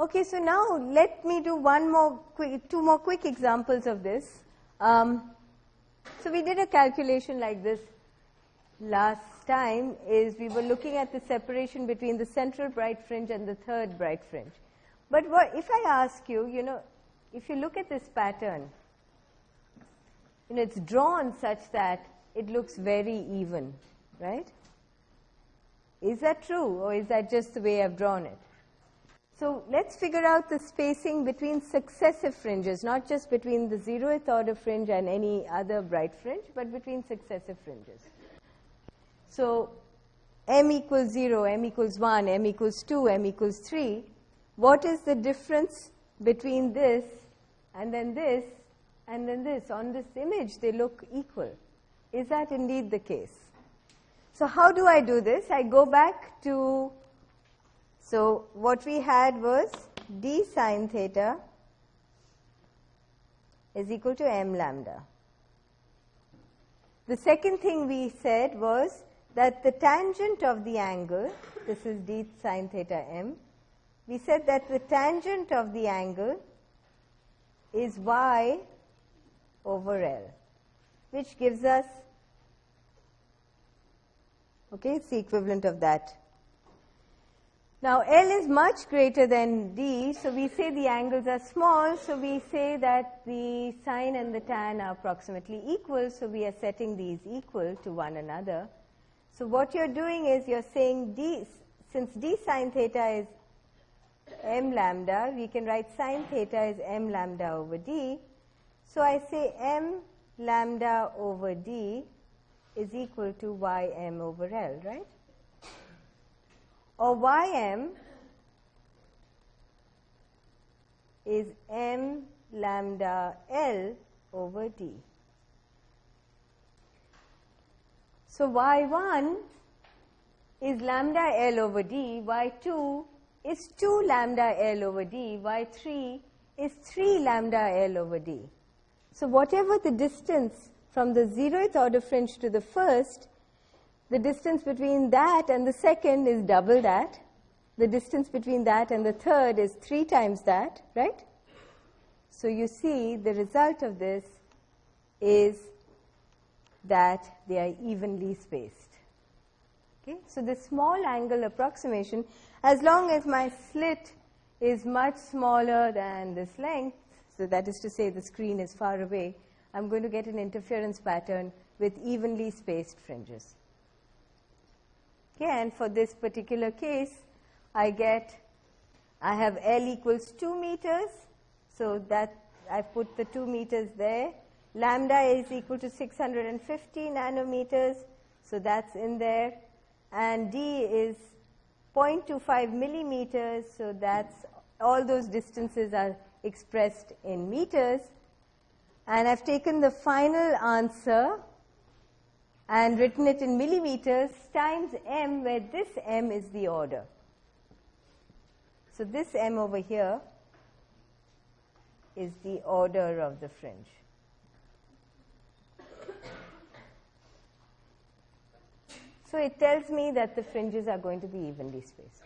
Okay, so now let me do one more two more quick examples of this. Um, so we did a calculation like this last time is we were looking at the separation between the central bright fringe and the third bright fringe. But what, if I ask you, you know, if you look at this pattern, you know, it's drawn such that it looks very even, right? Is that true or is that just the way I've drawn it? So let's figure out the spacing between successive fringes, not just between the zeroth order fringe and any other bright fringe, but between successive fringes. So m equals 0, m equals 1, m equals 2, m equals 3. What is the difference between this and then this and then this? On this image, they look equal. Is that indeed the case? So how do I do this? I go back to so what we had was d sine theta is equal to m lambda. The second thing we said was that the tangent of the angle, this is d sine theta m, we said that the tangent of the angle is y over L, which gives us, okay, it's the equivalent of that now, L is much greater than D, so we say the angles are small, so we say that the sine and the tan are approximately equal, so we are setting these equal to one another. So what you're doing is you're saying D, since D sine theta is m lambda, we can write sine theta is m lambda over D. So I say m lambda over D is equal to ym over L, right? Or ym is m lambda L over D. So y1 is lambda L over D, y2 is 2 lambda L over D, y3 is 3 lambda L over D. So whatever the distance from the zeroth order fringe to the first, the distance between that and the second is double that. The distance between that and the third is three times that, right? So you see the result of this is that they are evenly spaced. Okay? So the small angle approximation, as long as my slit is much smaller than this length, so that is to say the screen is far away, I'm going to get an interference pattern with evenly spaced fringes. Okay, and for this particular case, I get, I have L equals 2 meters, so that I've put the 2 meters there. Lambda is equal to 650 nanometers, so that's in there. And D is 0.25 millimeters, so that's all those distances are expressed in meters. And I've taken the final answer and written it in millimeters times m where this m is the order. So this m over here is the order of the fringe. So it tells me that the fringes are going to be evenly spaced.